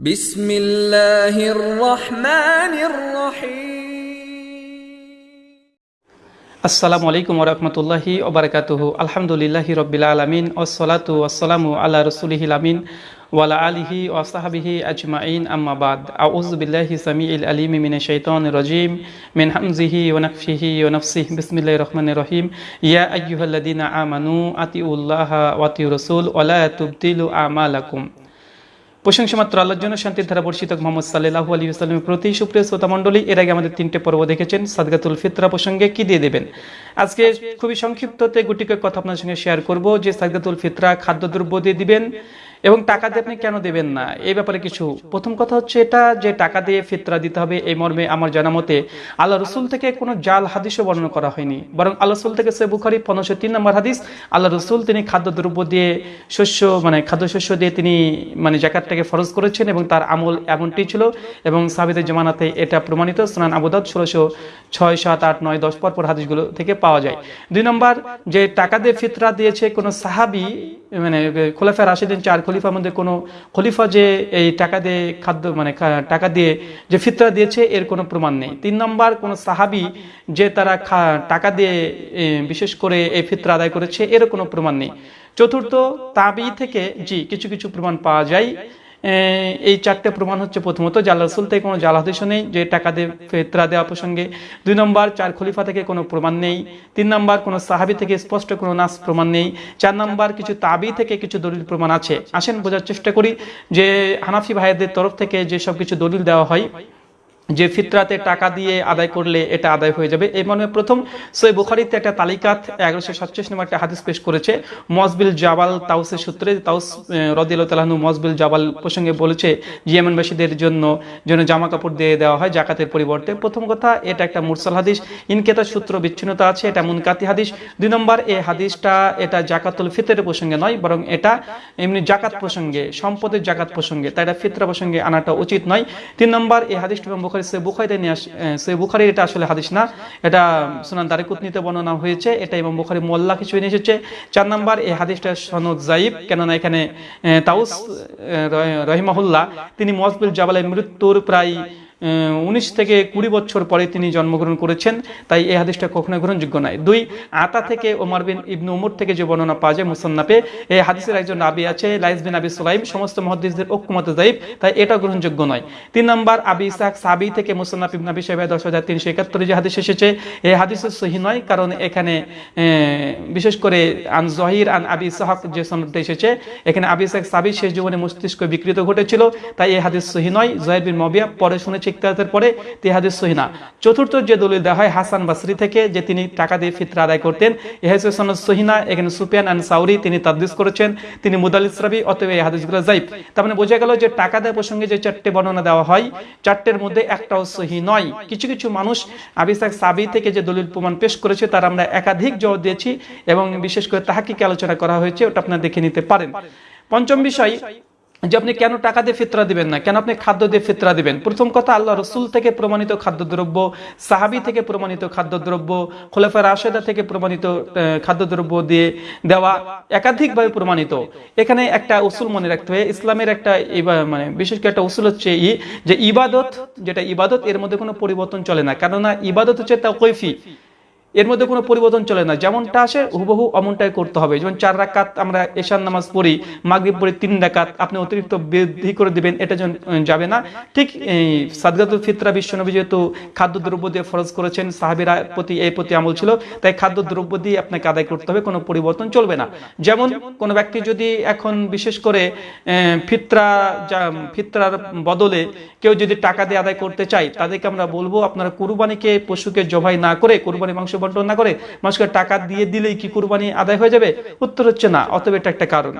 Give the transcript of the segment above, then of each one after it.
بسم الله الرحمن الرحيم السلام عليكم ورحمة الله وبركاته الحمد لله رب العالمين والصلاة والسلام على رسوله الأمين وعلى آله وصحبه أجمعين أما بعد أعوذ بالله السميع العليم من الشيطان الرجيم من حمزه ونفشه ونفسه بسم الله الرحمن الرحيم يا أيها الذين آمنوا أطيعوا الله وأطيعوا الرسول ولا تبطلوا أعمالكم প্রশংসা মাত্র আল্লাহর জন্য শান্তির ধারা বর্ষিত মোহাম্মদ সাল্লাহ আলী সাল্লামের প্রতি সুপ্রিয় শ্রোতা মণ্ডলী এর আগে আমাদের তিনটে পর্ব দেখেছেন সাদগাতুল ফিতরা প্রসঙ্গে কি দিয়ে দেবেন? আজকে খুবই সংক্ষিপ্ততে গুটিকে কথা আপনার সঙ্গে শেয়ার করব যে সাদগাতুল ফিতরা খাদ্যদ্রব্য দিয়ে দিবেন। এবং টাকা দিয়ে আপনি কেন দেবেন না? এই ব্যাপারে কিছু। প্রথম কথা হচ্ছে এটা যে টাকা দিয়ে ফিতরা দিতে হবে এই মর্মে আমার জানা মতে আল্লাহ রসুল থেকে কোনো জাল হাদিসও বর্ণনা করা হয়নি। বরং আল্লাহ রসুল থেকে সে বুখারি পনেরোশো তিন নম্বর হাদিস, আল্লাহ রসুল তিনি খাদ্যদ্রব্য দিয়ে শস্য মানে খাদ্যশস্য দিয়ে তিনি মানে জাকাতটাকে ফরজ করেছেন এবং তার আমল এমনটি ছিল এবং সাবিদের জমানাতে এটা প্রমাণিত। স্নান আবুদাত ষোলোশো ছয়, সাত, আট, নয়, দশ পর পর হাদিসগুলো থেকে পাওয়া যায়। দুই নম্বর, যে টাকা দিয়ে ফিতরা দিয়েছে কোনো সাহাবি মানে খোলাফা রাশিদিন চার খলিফার মধ্যে কোনো খলিফা যে এই টাকা দিয়ে খাদ্য মানে টাকা দিয়ে যে ফিতরা দিয়েছে, এর কোনো প্রমাণ নেই। তিন নম্বর, কোনো সাহাবি যে তারা টাকা দিয়ে বিশেষ করে এই ফিতরা আদায় করেছে, এরও কোনো প্রমাণ নেই। চতুর্থ তাবি থেকে, জি, কিছু কিছু প্রমাণ পাওয়া যায়। এই চারটে প্রমাণ হচ্ছে প্রথমত জাল রসুল থেকে কোনো জাল হাদিসও নেই, যে টাকা দিয়ে ফেতরা দেওয়া প্রসঙ্গে। দুই নম্বর, চার খলিফা থেকে কোনো প্রমাণ নেই। তিন নম্বর, কোনো সাহাবি থেকে স্পষ্ট কোনো নাস প্রমাণ নেই। চার নম্বর, কিছু তাবি থেকে কিছু দলিল প্রমাণ আছে। আসেন বোঝার চেষ্টা করি যে হানাফি ভাইদের তরফ থেকে যে সব কিছু দলিল দেওয়া হয় যে ফিতরাতে টাকা দিয়ে আদায় করলে এটা আদায় হয়ে যাবে। এই মর্মে প্রথম সই বুখারিতে একটা তালিকাত এগারোশো সাতচল্লিশ নম্বর একটা হাদিস পেশ করেছে। মজবিল জাবাল তাউসের সূত্রে তাউস রদিল তালাহনু মজবিল জাবাল প্রসঙ্গে বলেছে, জিয়ামানবাসীদের জন্য, যেন জামা কাপড় দিয়ে দেওয়া হয় জাকাতের পরিবর্তে। প্রথম কথা, এটা একটা মুরসাল হাদিস। ইনকেতা সূত্র বিচ্ছিন্নতা আছে, এটা মুনকাতি হাদিস। দুই নম্বর এই হাদিসটা এটা জাকাতুল ফিতরের প্রসঙ্গে নয়, বরং এটা এমনি জাকাত প্রসঙ্গে, সম্পদের জাকাত প্রসঙ্গে, তাই এটা ফিতরা প্রসঙ্গে আনাটা উচিত নয়। তিন নম্বর এই হাদিসটা ইমাম বুখারী সে বুখারিতে নিয়ে সে বুখারির এটা আসলে হাদিস না। এটা সুনান দারিকুতনিতে বর্ণনা হয়েছে। এটা এবং বুখারি মোল্লা কিছু নিয়ে এসেছে। চার নম্বর, এই হাদিসটা সনদ জাইব কেননা এখানে তাউস রহিমাহুল্লাহ, তিনি মজবুল জাবালের মৃত্যুর প্রায় উনিশ থেকে কুড়ি বছর পরে তিনি জন্মগ্রহণ করেছেন, তাই এই হাদিসটা কখনো গ্রহণযোগ্য নয়। দুই, আতা থেকে ওমর বিন ইবনু উমর থেকে যে বর্ণনা পাওয়া যায় মুসান্নাপে এই হাদিসের একজন নাবি আছে, লাইস বিন আবি সুলাইম সমস্ত মহাদিসদের ঐক্যমত জাইব তাই এটা গ্রহণযোগ্য নয়। তিন নম্বর, আবি ইসাক সাবি থেকে মুসান্নাফ ইবন আবি সাহেব দশ হাজার তিনশো একাত্তরে যে হাদিস এসেছে, এই হাদিসের সহি নয়, কারণ এখানে বিশেষ করে আন জহির, আন আবি ইসাহাক যে সনদটা এসেছে, এখানে আবি ইসাক সাবি শেষ জীবনে মস্তিষ্ক বিকৃত ঘটেছিল, তাই এই হাদিস সহি নয়। জহির বিন মবিয়া পরে শুনেছে ইকতারাতের পরে তে হাদিস সহি না। চতুর্থ যে দলিল দেওয়া হয় হাসান বাসরি থেকে যে তিনি টাকা দিয়ে ফিতরা আদায় করতেন এই হাদিস সনদ সহি না। এখানে সুফিয়ান আন সাউরি তিনি তাদদিস করেছেন, তিনি মুদালিস রাবি, অতএব এই হাদিসগুলো জাইব তার মানে বোঝা গেল যে টাকা দেওয়ার প্রসঙ্গে যে চারটে বর্ণনা দেওয়া হয়, চারটের মধ্যে একটাও সহি নয়। কিছু কিছু মানুষ আবিসাক সাবি থেকে যে দলিল প্রমাণ পেশ করেছে, তার আমরা একাধিক জবাব দিয়েছি এবং বিশেষ করে তাহাকিকে আলোচনা করা হয়েছে, ওটা আপনারা দেখে নিতে পারেন। পঞ্চম বিষয় যে আপনি কেন টাকা দিয়ে ফিতরা দিবেন না? কেন আপনি খাদ্য দিয়ে ফিতরা দিবেন? প্রথম কথা, আল্লাহ রসুল থেকে প্রমাণিত খাদ্যদ্রব্য, সাহাবি থেকে প্রমাণিত খাদ্যদ্রব্য, খোলাফা রাশেদা থেকে প্রমাণিত খাদ্যদ্রব্য দিয়ে দেওয়া একাধিকভাবে প্রমাণিত। এখানে একটা উসুল মনে রাখতে হবে। ইসলামের একটা মানে বিশেষ করে একটা উসুল হচ্ছে ই, যে ইবাদত, যেটা ইবাদত, এর মধ্যে কোনো পরিবর্তন চলে না। কেননা ইবাদত হচ্ছে তা কৈফি এর মধ্যে কোনো পরিবর্তন চলে না। যেমনটা আসে, হুবহু অমনটাই করতে হবে। যেমন চার রাকাত আমরা এশান নামাজ পড়ি, মাগরিব পড়ি তিন রাকাত, আপনি অতিরিক্ত বৃদ্ধি করে দিবেন, এটা যাবে না। ঠিক এই সাদগাতুল ফিতরা বিশ্বনবী যেহেতু খাদ্যদ্রব্য দিয়ে ফরজ করেছেন, সাহাবিরা প্রতি এই প্রতি আমল ছিল, তাই খাদ্যদ্রব্য দিয়ে আপনাকে আদায় করতে হবে, কোনো পরিবর্তন চলবে না। যেমন কোনো ব্যক্তি যদি এখন বিশেষ করে ফিতরা যা- ফিতরার বদলে কেউ যদি টাকা দিয়ে আদায় করতে চায়, তাদেরকে আমরা বলব, আপনারা কুরবানিকে পশুকে জবাই না করে, কুরবানি মাংস বন্টন না করে মানুষকে টাকা দিয়ে দিলেই কি কুরবানি আদায় হয়ে যাবে? উত্তর হচ্ছে না, অতএব এটা একটা কারণ।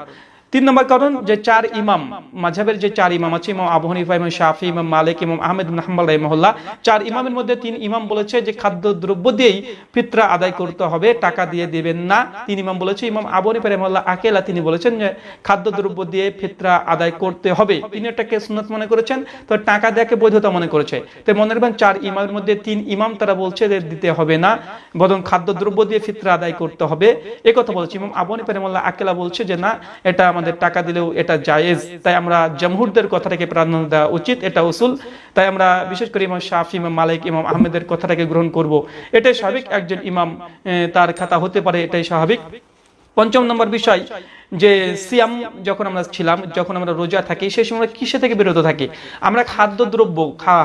তিন নম্বর কারণ যে চার ইমাম মাঝাবের যে চার ইমাম আছে, ইমাম আবু হানিফা, ইমাম শাফি, ইমাম মালিক, ইমাম আহমেদ হাম্বল রহিমাহুল্লাহ, চার ইমামের মধ্যে তিন ইমাম বলেছে যে খাদ্য দ্রব্য দিয়েই ফিতরা আদায় করতে হবে, টাকা দিয়ে দিবেন না। তিন ইমাম বলেছে, ইমাম আবু হানিফা রহিমাহুল্লাহ আকেলা তিনি বলেছেন যে খাদ্য দ্রব্য দিয়ে ফিতরা আদায় করতে হবে। তিনি এটাকে সুন্নত মনে করেছেন, তো টাকা দেয়াকে বৈধতা মনে করেছে। তো মনে রাখবেন, চার ইমামের মধ্যে তিন ইমাম তারা বলছে যে দিতে হবে না, বরং খাদ্য দ্রব্য দিয়ে ফিতরা আদায় করতে হবে। এ কথা বলছে, ইমাম আবু হানিফা রহিমাহুল্লাহ আকেলা বলছে যে না, এটা আমাদের টাকা দিলেও এটা জায়েজ। তাই আমরা জমহুরদের কথাটাকে প্রাধান্য দেওয়া উচিত, এটা উসুল। তাই আমরা বিশেষ করে ইমাম শাফি, ইমাম মালিক, ইমাম আহমেদের কথাটাকে গ্রহণ করব। এটাই স্বাভাবিক, একজন ইমাম তার খাতা হতে পারে, এটাই স্বাভাবিক। পঞ্চম নম্বর বিষয় যে সিয়াম যখন আমরা ছিলাম, যখন আমরা রোজা থাকি সেই সময় আমরা কিসে থেকে বিরত থাকি? আমরা খাদ্যদ্রব্য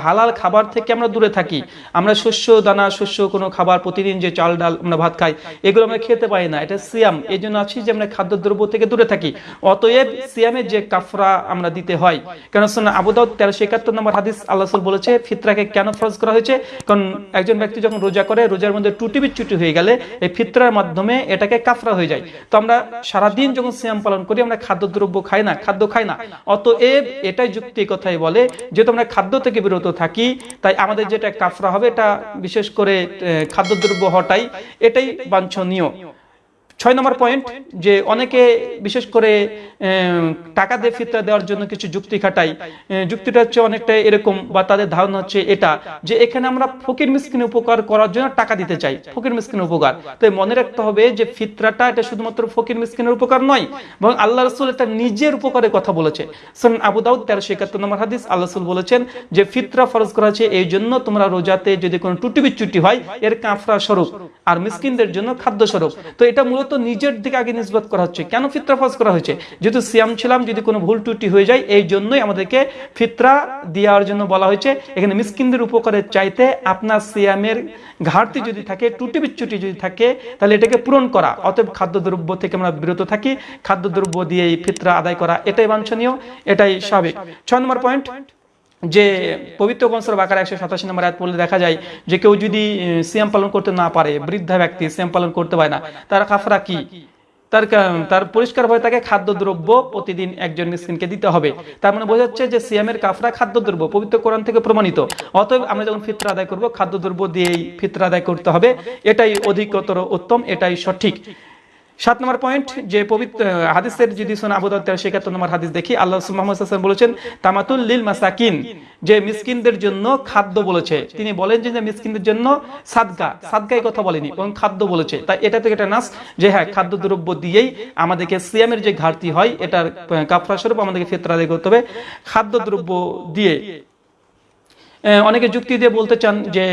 হালাল খাবার থেকে আমরা দূরে থাকি। আমরা শস্য, দানা, শস্য, কোনো খাবার প্রতিদিন যে চাল, ডাল আমরা ভাত খাই, এগুলো আমরা খেতে পারি না। এটা সিয়াম। এই জন্য আছি যে আমরা খাদ্যদ্রব্য থেকে দূরে থাকি। অতএব সিয়ামের যে কাফরা আমরা দিতে হয় কেন শোনা আবুদাউদ তেরোশো একাত্তর নম্বর হাদিস আল্লাহ বলেছে, ফিতরাকে কেন ফরজ করা হয়েছে? কারণ একজন ব্যক্তি যখন রোজা করে, রোজার মধ্যে টুটি বিচ্যুটি হয়ে গেলে এই ফিতরার মাধ্যমে এটাকে কাফরা হয়ে যায়। তো আমরা সারাদিন যখন সিয়াম পালন করি, আমরা খাদ্যদ্রব্য খাই না, খাদ্য খাই না। অতএব এটাই যুক্তি কথাই বলে, যেহেতু আমরা খাদ্য থেকে বিরত থাকি, তাই আমাদের যেটা কাফরা হবে, এটা বিশেষ করে খাদ্যদ্রব্য হটাই এটাই বাঞ্ছনীয়। ছয় নম্বর পয়েন্ট যে অনেকে বিশেষ করে টাকা দিয়ে ফিতরা দেওয়ার জন্য কিছু যুক্তি খাটাই যুক্তিটা হচ্ছে অনেকটা এরকম বা তাদের ধারণা হচ্ছে এটা, যে এখানে আমরা ফকির মিসকিন উপকার করার জন্য টাকা দিতে চাই, ফকির মিসকিন উপকার। তাই মনে রাখতে হবে যে ফিতরাটা এটা শুধুমাত্র ফকির মিসকিনের উপকার নয় এবং আল্লাহ রসুল এটা নিজের উপকারের কথা বলেছে। সন আবু দাউদ তেরোশো একাত্তর নম্বর হাদিস, আল্লাহ রসুল বলেছেন যে ফিতরা ফরজ করা হয়েছে এই জন্য তোমরা রোজাতে যদি কোনো টুটি বিচ্যুটি হয়, এর কাঁফরা স্বরূপ, আর মিসকিনদের জন্য খাদ্য স্বরূপ। তো এটা মূলত নিজের দিকে আগে নিষ্পত করা হচ্ছে। কেন ফিতরা ফরজ করা হয়েছে? যেহেতু সিয়াম ছিলাম, যদি কোনো ভুল ত্রুটি হয়ে যায়, এই জন্যই আমাদেরকে ফিতরা দেওয়ার জন্য বলা হয়েছে। এখানে মিসকিনদের উপকারের চাইতে আপনার সিয়ামের ঘাটতি যদি থাকে টুটি বিচ্যুটি যদি থাকে, তাহলে এটাকে পূরণ করা। অতএব খাদ্যদ্রব্য থেকে আমরা বিরত থাকি। খাদ্যদ্রব্য দিয়ে এই ফিতরা আদায় করা, এটাই বাঞ্ছনীয়, এটাই স্বাভাবিক। ছয় নম্বর পয়েন্ট যে পবিত্র কনসর বাকার একশো সাতাশি নম্বর আয়াত পড়লে দেখা যায় যে কেউ যদি সিয়াম পালন করতে না পারে, বৃদ্ধা ব্যক্তি সিয়াম পালন করতে পারে না, তার কাফরা কি? তার তার পরিষ্কার ভাবে তাকে খাদ্যদ্রব্য প্রতিদিন একজন মিসকিনকে দিতে হবে। তার মানে বোঝা যাচ্ছে যে সিয়ামের কাফরা খাদ্যদ্রব্য, পবিত্র কোরআন থেকে প্রমাণিত। অতএব আমরা যখন ফিতরা আদায় করব, খাদ্যদ্রব্য দিয়েই ফিতরা আদায় করতে হবে। এটাই অধিকতর উত্তম, এটাই সঠিক। সাত নম্বর পয়েন্ট যে পবিত্র হাদিসের যদি শোনা আবু দাউদ তেরোশো একাত্তর নম্বর হাদিস দেখি, আল্লাহ মোহাম্মদ হাসান বলেছেন, তামাতুল লিল মাসাকিন, যে মিসকিনদের জন্য খাদ্য বলেছে। তিনি বলেন যে মিসকিনদের জন্য সাদগা সাদগাই কথা বলেনি এবং খাদ্য বলেছে। তাই এটা থেকে একটা নাস যে হ্যাঁ খাদ্য দ্রব্য দিয়েই আমাদেরকে সিয়ামের যে ঘাটতি হয়, এটার কাফরা স্বরূপ আমাদেরকে ফিতরা আদায় করতে হবে। খাদ্য দ্রব্য দিয়ে অনেকে যুক্তি দিয়ে বলতে চান যে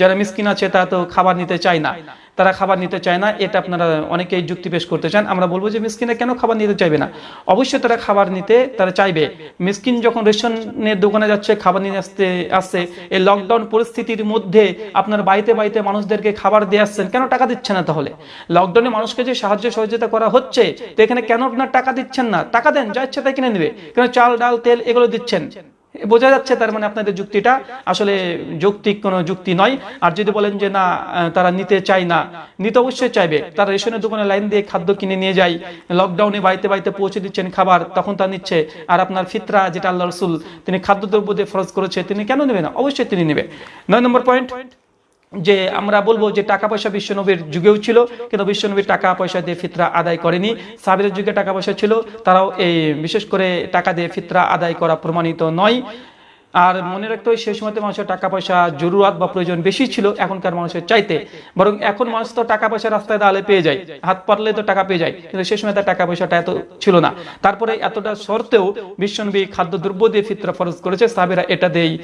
যারা মিসকিন আছে, তারা তো খাবার নিতে চায় না। তারা খাবার নিতে চায় না, এটা আপনারা অনেকেই যুক্তি পেশ করতে চান। আমরা বলব যে মিসকিনে কেন খাবার নিতে চাইবে না? অবশ্যই তারা খাবার নিতে তারা চাইবে। মিসকিন যখন রেশনের দোকানে যাচ্ছে, খাবার নিয়ে আসতে আসছে, এই লকডাউন পরিস্থিতির মধ্যে আপনার বাড়িতে বাড়িতে মানুষদেরকে খাবার দিয়ে আসছেন, কেন টাকা দিচ্ছে না তাহলে? লকডাউনে মানুষকে যে সাহায্য সহযোগিতা করা হচ্ছে, তো এখানে কেন আপনার টাকা দিচ্ছেন না? টাকা দেন, যা ইচ্ছা তাই কিনে নেবে। কেন চাল, ডাল, তেল এগুলো দিচ্ছেন? বোঝা যাচ্ছে তার মানে আপনাদের যুক্তিটা। আসলে যৌক্তিক কোনো যুক্তি নয়। আর যদি বলেন যে, না, তারা নিতে চায় না। নিতে অবশ্যই চাইবে। তারা রেশনের দোকানে লাইন দিয়ে খাদ্য কিনে নিয়ে যায় লকডাউনে বাড়িতে বাড়িতে পৌঁছে দিচ্ছেন খাবার, তখন তা নিচ্ছে। আর আপনার ফিতরা, যেটা আল্লাহ রসুল, তিনি খাদ্যদ্রব্য দিয়ে ফরজ করেছে, তিনি কেন নেবে না? অবশ্যই তিনি নেবে। নয় নম্বর পয়েন্ট যে আমরা বলব যে টাকা পয়সা বিশ্বনবীর যুগেও ছিল, কিন্তু বিশ্বনবীর টাকা পয়সা দিয়ে ফিতরা আদায় করেনি। সাবিরের যুগে টাকা পয়সা ছিল, তারাও এই, বিশেষ করে টাকা দিয়ে ফিতরা আদায় করা প্রমাণিত নয়। আর মনে রাখতে হয় সেই সময়তে মানুষের টাকা পয়সা, জরুরাত বা প্রয়োজন বেশি ছিল এখনকার মানুষের চাইতে। বরং এখন মানুষ তো টাকা পয়সা রাস্তায় দাঁড়ালে পেয়ে যায়। হাত পারলে তো টাকা পেয়ে যায়। কিন্তু সেই সময় তার টাকা পয়সাটা এত ছিল না। তারপরে এতটা সত্ত্বেও বিশ্বনবী খাদ্যদ্রব্য দিয়ে ফিতরা ফরজ করেছে। সাহাবিরা এটা দিয়েই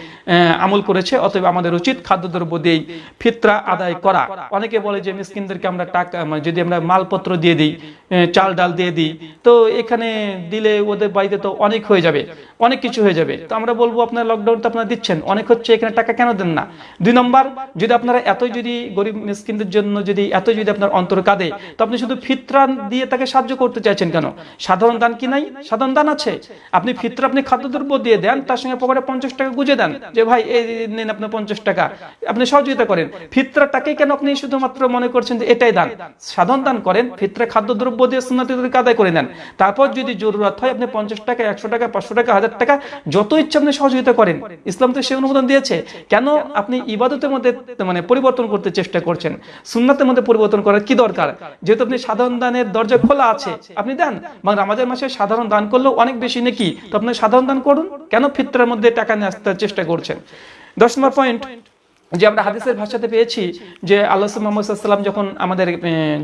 আমল করেছে। অতএব আমাদের উচিত খাদ্যদ্রব্য দিয়েই ফিতরা আদায় করা। অনেকে বলে যে, মিসকিনদেরকে আমরা টাকা মানে যদি আমরা মালপত্র দিয়ে দিই চাল ডাল দিয়ে দিই, তো এখানে দিলে ওদের বাড়িতে তো অনেক হয়ে যাবে। অনেক কিছু হয়ে যাবে। তো আমরা বলব, আপনার লকডাউন তো আপনারা দিচ্ছেন, অনেক হচ্ছে এখানে টাকা কেন দেন না? দুই নম্বর, যদি আপনারা এতই যদি গরিব মিসকিনদের জন্য যদি এতই যদি আপনার অন্তর কাঁদে, তো আপনি শুধু ফিতরা দিয়ে তাকে সাহায্য করতে চাইছেন কেন? সাধারণ দান কি নাই? সাধারণ দান আছে। আপনি ফিতরা, আপনি খাদ্যদ্রব্য দিয়ে দেন, তার সঙ্গে পকেটে পঞ্চাশ টাকা গুজে দেন যে, ভাই, এই নেন আপনার পঞ্চাশ টাকা। আপনি সহযোগিতা করেন। ফিতরাটাকে কেন আপনি শুধুমাত্র মনে করছেন যে, এটাই দান? সাধারণ দান করেন, ফিতরা, খাদ্যদ্রব্য দিয়ে সুন্নাতিদেরকে আদায় করে নেন। তারপর যদি জরুরত হয়, আপনি পঞ্চাশ টাকা, একশো টাকা, পাঁচশো টাকা, হাজার টাকা, যত ইচ্ছা আপনি সহযোগিতা করেন। ইসলাম তো সে অনুমোদন দিয়েছে। কেন আপনি ইবাদতের মধ্যে মানে পরিবর্তন করতে চেষ্টা করছেন? সুন্নাতের মধ্যে পরিবর্তন করার কি দরকার? যেহেতু আপনি সাধারণ দানের দরজা খোলা আছে, আপনি দেন। বা আমাদের মাসে সাধারণ দান করলেও অনেক বেশি নাকি? তো আপনি সাধারণ দান করুন। কেন ফিতরার মধ্যে টাকা নিয়ে আসতে চেষ্টা করছেন? দশ নম্বর পয়েন্ট যে আমরা হাদিসের ভাষাতে পেয়েছি যে আল্লাহ মোহাম্মদ যখন আমাদের আহ,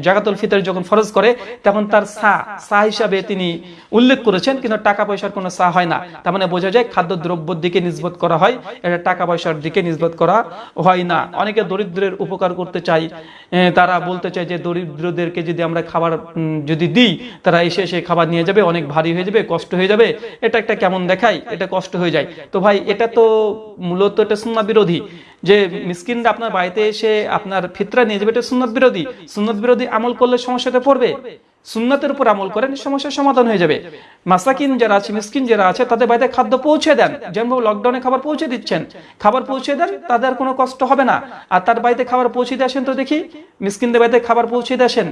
জাকাতুল ফিতর যখন ফরজ করে তখন তার সা সা হিসাবে তিনি উল্লেখ করেছেন কিন্তু টাকা পয়সার কোনো সা হয় না। তার মানে বোঝা যায় খাদ্য দ্রব্যের দিকে নিজবত করা হয় এটা টাকা পয়সার দিকে নিজবত করা হয় না। অনেকে দরিদ্রের উপকার করতে চাই তারা বলতে চায় যে দরিদ্রদেরকে যদি আমরা খাবার যদি দিই তারা এসে এসে খাবার নিয়ে যাবে অনেক ভারী হয়ে যাবে কষ্ট হয়ে যাবে। এটা একটা কেমন দেখায়? এটা কষ্ট হয়ে যায়। তো ভাই এটা তো মূলত এটা সুন্না বিরোধী। যে মিসকিনরা আপনার বাড়িতে এসে আপনার ফিতরা নিয়ে যাবে, এটা সুন্নত বিরোধী। সুন্নত বিরোধী আমল করলে সমস্যাতে পড়বে। সুন্নতের উপর আমল করেন সমস্যার সমাধান হয়ে যাবে। মাসাকিন যারা আছে মিসকিন যারা আছে তাদের বাড়িতে খাদ্য পৌঁছে দেন। যেমন লকডাউনে খাবার পৌঁছে দিচ্ছেন খাবার পৌঁছে দেন তাদের কোনো কষ্ট হবে না। আর তার বাড়িতে খাবার পৌঁছে দিয়ে আসেন তো দেখি মিসকিনদের বাড়িতে খাবার পৌঁছে দিয়ে আসেন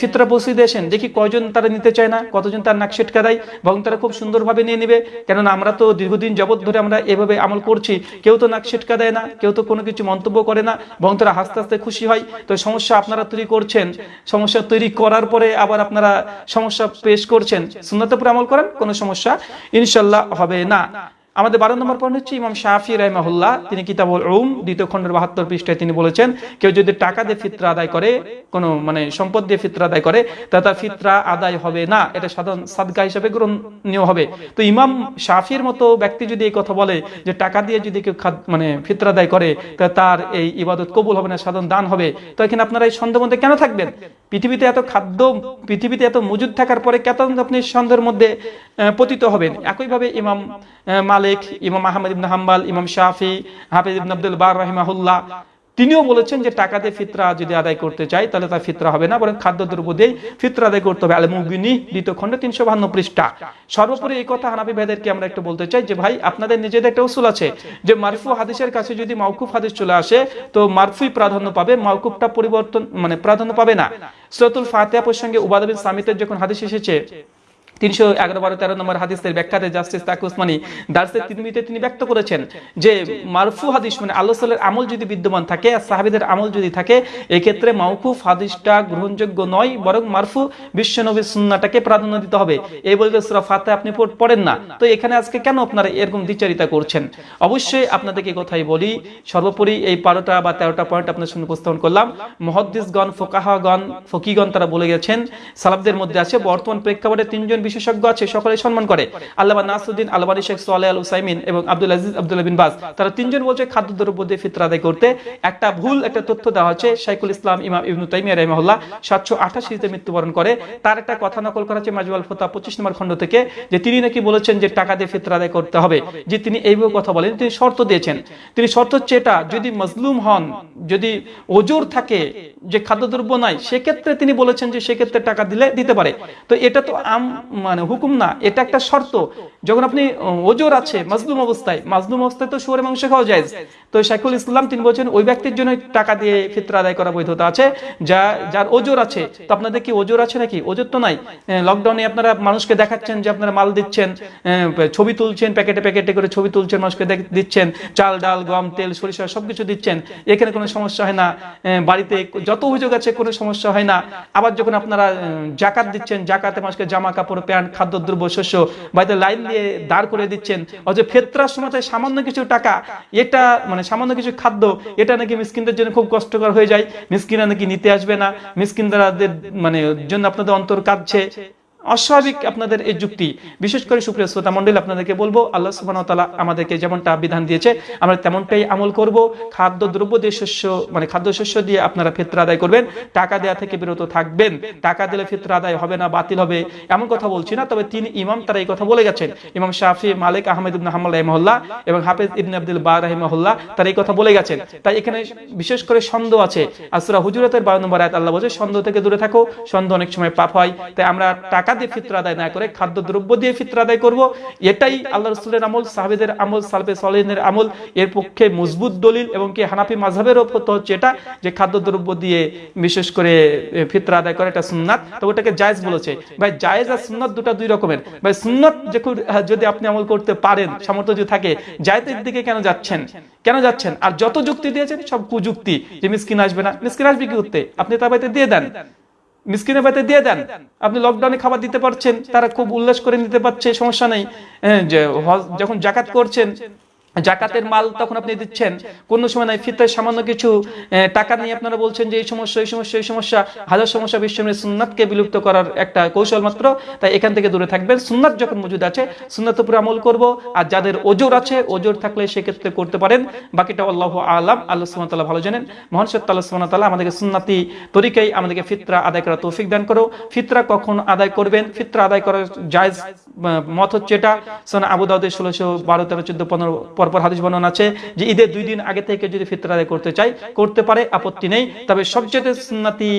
ফিতরা পৌঁছে দিয়ে আসেন। দেখি কয়জন তারা নিতে চায় না কতজন তার নাক সেটকা দেয় বরং তারা খুব সুন্দরভাবে নিয়ে নেবে। কেননা আমরা তো দীর্ঘদিন যাবত ধরে আমরা এভাবে আমল করছি। কেউ তো নাক সেটকা দেয় না কেউ তো কোনো কিছু মন্তব্য করে না বরং তারা হাসতে হাসতে খুশি হয়। তো সমস্যা আপনারা তৈরি করছেন। সমস্যা তৈরি করার পরে আবার আপনারা সমস্যা পেশ করছেন সুন্নতের উপর আমল করেন কোনো সমস্যা ইনশাল্লাহ হবে না। আমাদের বারো নম্বর পয়েন্ট হচ্ছে ইমাম শাহি রাহমাহুল্লাহ তিনি কিতাবুল উম দ্বিতীয় খণ্ডের বাহাত্তর পৃষ্ঠায় তিনি বলেছেন কেউ যদি টাকা দিয়ে ফিতরা আদায় করে কোনো মানে সম্পদ দিয়ে ফিতরা আদায় করে তা তার ফিতরা আদায় হবে না। এটা সাধারণ সাদগা হিসাবে গ্রহণীয় হবে। তো ইমাম শাফির মতো ব্যক্তি যদি এই কথা বলে যে টাকা দিয়ে যদি কেউ মানে ফিতরা আদায় করে তা তার এই ইবাদত কবুল হবে না সাধারণ দান হবে। তো এখানে আপনারা এই সন্দেহ মধ্যে কেন থাকবেন? পৃথিবীতে এত খাদ্য পৃথিবীতে এত মজুদ থাকার পরে কেন আপনি সন্দেহের মধ্যে পতিত হবেন? একইভাবে ইমাম আহ, মালিক, ইমাম আহমদ ইবনে হাম্বাল, ইমাম শাফি, হাফিজ ইবনে আব্দুল বার রাহিমাহুল্লাহ। তিনিও বলেছেন যে টাকা দিয়ে ফিতরা যদি আদায় করতে চাই তাহলে তার ফিতরা হবে না, বরং খাদ্যদ্রব্য দিয়ে ফিতরা আদায় করতে হবে। আল মুগিনী দ্বিতীয় খণ্ড তিনশো বাহান্ন পৃষ্ঠা। সর্বোপরি এই কথা হানাফি ভাইদেরকে আমরা একটু বলতে চাই যে, ভাই, আপনাদের নিজেদের একটা উসুল আছে যে, মারফু হাদিসের কাছে যদি মাউকুফ হাদিস চলে আসে, তো মারফুই প্রাধান্য পাবে মাউকুফটা পরিবর্তন মানে প্রাধান্য পাবে না। সৈয়দুল ফাতিহা প্রসঙ্গে উবাদবিন সামিতের যখন হাদিস এসেছে তিনশো এগারো বারো তেরো নম্বর হাদিসের ব্যাখ্যাতে জাস্টিস তাকে উসমানী দার্সের তিনমিতে তিনি ব্যক্ত করেছেন যে মারফু হাদিস মানে আল্লাহ আমল যদি বিদ্যমান থাকে, আর সাহাবিদের আমল যদি থাকে, এক্ষেত্রে মাউকুফ হাদিসটা গ্রহণযোগ্য নয়, বরং মারফু বিশ্বনবী সুন্নাটাকে প্রাধান্য দিতে হবে। এই বলতে সুরা ফাতে আপনি পড়েন না। তো এখানে আজকে কেন আপনারা এরকম দ্বিচারিতা করছেন? অবশ্যই আপনাদেরকে কথাই বলি, সর্বোপরি এই বারোটা বা তেরোটা পয়েন্ট আপনার সামনে উপস্থাপন করলাম। মহদ্দিসগণ, ফোকাহাগণ, ফকিগণ তারা বলে গেছেন সালাবদের মধ্যে আছে বর্তমান প্রেক্ষাপটে তিনজন বিশেষজ্ঞ আছে সকলে সম্মান করে। আল্লাহ নাসুদ্দিন আলবানী শেখ সোয়ালে আল উসাইমিন এবং আব্দুল আজিজ আব্দুল বিন বাজ, তারা তিনজন বলছে খাদ্যদ্রব্য দিয়ে ফিতরা আদায় করতে। একটা ভুল, একটা তথ্য দেওয়া হচ্ছে শাইকুল ইসলাম ইমাম ইবনু তাইমিয়া রহমহল্লা সাতশো আঠাশিতে মৃত্যুবরণ করে। তার একটা কথা নকল করা হচ্ছে মাজুয়াল ফোতা পঁচিশ নম্বর খণ্ড থেকে, যে তিনি নাকি বলেছেন যে টাকা দিয়ে ফিতরা আদায় করতে হবে। যে তিনি এইভাবে কথা বলেন, তিনি শর্ত দিয়েছেন। তিনি শর্ত হচ্ছে এটা, যদি মজলুম হন, যদি ওজোর থাকে, যে খাদ্যদ্রব্য নাই, সেক্ষেত্রে তিনি বলেছেন যে সেক্ষেত্রে টাকা দিলে দিতে পারে। তো এটা তো আম মানে হুকুম না, এটা একটা শর্ত। যখন আপনি ওজোর আছে, মাজলুম অবস্থায় মাজলুম অবস্থায় তো শুয়ারে মাংস খাওয়া যায় তো শাইখুল ইসলাম তিনি বলছেন ওই ব্যক্তির জন্য টাকা দিয়ে ফিতরা আদায় করা বৈধতা আছে। যা, যার ওজোর আছে, তো আপনাদের কি ওজোর আছে নাকি? ওজোর তো নাই। লকডাউনে আপনারা মানুষকে দেখাচ্ছেন যে আপনারা মাল দিচ্ছেন ছবি তুলছেন, প্যাকেটে প্যাকেটে করে ছবি তুলছেন, মানুষকে দিচ্ছেন, চাল, ডাল, গম, তেল, সরিষা সবকিছু দিচ্ছেন। এখানে কোনো সমস্যা হয় না। বাড়িতে যত অভিযোগ আছে কোনো সমস্যা হয় না। আবার যখন আপনারা জাকাত দিচ্ছেন, জাকাতে মানুষকে জামা কাপড় প্যান্ট খাদ্যদ্রব্য শস্য বাড়িতে লাইন দিয়ে দাঁড় করে দিচ্ছেন। অথচ ফেতরার সময় সামান্য কিছু টাকা, এটা মানে সামান্য কিছু খাদ্য, এটা নাকি মিসকিনদের জন্য খুব কষ্টকর হয়ে যায়। মিসকিনরা নাকি নিতে আসবে না। মিসকিনদের মানে জন্য আপনাদের অন্তর কাঁদছে। অস্বাভাবিক আপনাদের এই যুক্তি। বিশেষ করে সুপ্রিয় শ্রোতা মন্ডল আপনাদেরকে বলব, আল্লাহ তাআলা আমাদেরকে যেমনটা বিধান দিয়েছে, আমরা তেমনটাই আমল করব। খাদ্য, দ্রব্য দিয়ে শস্য মানে খাদ্য শস্য দিয়ে আপনারা ফিতরা আদায় করবেন। টাকা দেওয়া থেকে বিরত থাকবেন। টাকা দিলে ফিতরা আদায় হবে না, বাতিল হবে, এমন কথা বলছি না। তবে তিনি ইমাম তারা এই কথা বলে গেছেন। ইমাম শাফি, মালিক আহমেদ ইবনে হাম্মাল রাহিমাহুল্লাহ এবং হাফেজ ইবনে আব্দুল বার রাহিমাহুল্লাহ তারা এই কথা বলে গেছেন। তাই এখানে বিশেষ করে সন্দেহ আছে। আসরা হুজুরাতের বারো নম্বর আয়াত আল্লাহ বলছে সন্দেহ থেকে দূরে থাকো সন্দেহ অনেক সময় পাপ হয়। তাই আমরা টাকা দিয়ে ফিতরা আদায় না করে খাদ্য দ্রব্য দিয়ে ফিতরা আদায় করব। এটাই আল্লাহ রসুলের আমল, সাহাবেদের আমল, সালফে সলিনের আমল। এর পক্ষে মজবুত দলিল এবং কি হানাফি মাঝহের তো হচ্ছে এটা, যে খাদ্য দ্রব্য দিয়ে বিশেষ করে ফিতরা আদায় করে এটা সুন্নাত। তো ওটাকে জায়েজ বলেছে। ভাই, জায়েজ আর সুন্নাত দুটো দুই রকমের। ভাই, সুন্নাত যদি আপনি আমল করতে পারেন, সামর্থ্য যদি থাকে, জায়েজের দিকে কেন যাচ্ছেন? কেন যাচ্ছেন? আর যত যুক্তি দিয়েছেন, সব কুযুক্তি। যে মিসকিন আসবে না, মিসকিন আসবে কি করতে আপনি তার বাড়িতে দিয়ে দেন। মিসকিনের বাড়িতে দিয়ে দেন। আপনি লকডাউনে খাবার দিতে পারছেন তারা খুব উল্লাস করে নিতে পারছে সমস্যা নেই। হ্যাঁ, যখন জাকাত করছেন জাকাতের মাল তখন আপনি দিচ্ছেন। কোন সময় নাই, ফিতরের সামান্য কিছু টাকা নিয়ে আপনারা বলছেন যে এই সমস্যা এই সমস্যা এই সমস্যা, হাজার সমস্যা বিশ্বের সুন্নাতকে বিলুপ্ত করার একটা কৌশল মাত্র, তাই এখান থেকে দূরে থাকবেন। সুন্নাত যখন মজুদ আছে, সুন্নাত উপরে আমল করব, আর যাদের ওজোর আছে, ওজোর থাকলে সেক্ষেত্রে করতে পারেন। বাকিটা আল্লাহ আলাম, আল্লাহ ওয়া তাআলা ভালো জানেন। মহান সত্য আল্লাহ ওয়া তাআলা আমাদেরকে সুন্নাতি তরিকায় আমাদেরকে ফিতরা আদায় করার তৌফিক দান করো। ফিতরা কখন আদায় করবেন? ফিতরা আদায় করার জায়জ মত হচ্ছে এটা। সোনা আবু দাউদের ষোলোশো বারো, তেরো, চোদ্দ, পনেরো পরপর হাদিস বর্ণনা আছে যে ঈদের দুই দিন আগে থেকে যদি ফিতরা আদায় করতে চাই করতে পারে, আপত্তি নেই। তবে সবচেয়ে সুন্নাতি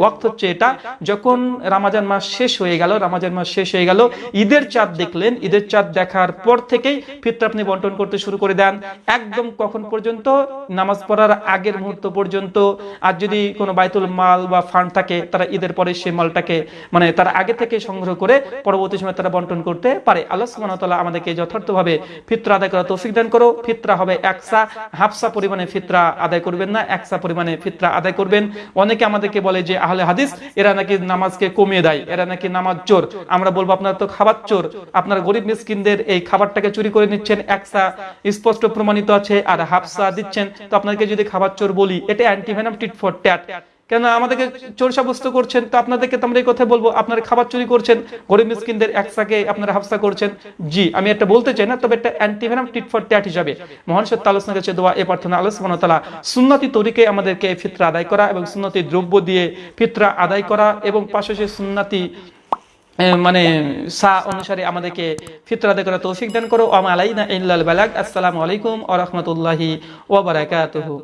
ওয়াক্ত হচ্ছে এটা, যখন রামাজান মাস শেষ হয়ে গেল, রামাজান মাস শেষ হয়ে গেল, ঈদের চাঁদ দেখলেন। ঈদের চাঁদ দেখার পর থেকেই ফিতরা আপনি বন্টন করতে শুরু করে দেন। একদম কখন পর্যন্ত? নামাজ পড়ার আগের মুহূর্ত পর্যন্ত। আর যদি কোনো বাইতুল মাল বা ফান্ড থাকে, তারা ঈদের পরে সেই মালটাকে মানে তারা আগে থেকে সংগ্রহ করে পরবর্তী সময় তারা বন্টন করতে পারে। আল্লাহ তাআলা আমাদেরকে যথার্থভাবে ফিতরা আদায় করা তৌফিক দান করো, ফিতরা হবে একসা। হাফসা পরিমাণে ফিতরা আদায় করবেন না, একসা পরিমাণে ফিতরা আদায় করবেন। অনেকে আমাদেরকে বলে যে, আহলে হাদিস, এরা নাকি নামাজকে কমিয়ে দেয়, এরা নাকি নামাজ চোর। আমরা বলব, আপনারা তো খাবার চোর। আপনার গরিব মিসকিনদের এই খাবারটাকে চুরি করে নিচ্ছেন, একসা। স্পষ্ট প্রমাণিত আছে, আর হাফসা দিচ্ছেন। তো আপনাকে যদি খাবার চোর বলি, এটা অ্যান্টিভেনাম টিট ফর ট্যাট কেন আমাদেরকে চোর সাব্যস্ত করছেন। তো আপনাদেরকে তো আমরা এই কথা বলব, আপনারা খাবার চুরি করছেন, গরিব মিসকিনদের একসাকে আপনারা হাফসা করছেন। জি, আমি এটা বলতে চাই না, তবে এটা অ্যান্টিভেনাম টিট ফর ট্যাট হিসাবে মহান সত্য কাছে দোয়া, এ প্রার্থনা আল্লাহ তাআলা সুন্নতি তরিকে আমাদেরকে ফিতরা আদায় করা এবং সুন্নতি দ্রব্য দিয়ে ফিতরা আদায় করা এবং পাশাপাশি সুন্নতি মানে সা অনুসারে আমাদেরকে ফিতরা আদায় করা তৌফিক দান করো। আমা ইল্লাল বালাগ। আসসালামু আলাইকুম ওয়া রাহমাতুল্লাহি ওয়া বারাকাতুহু।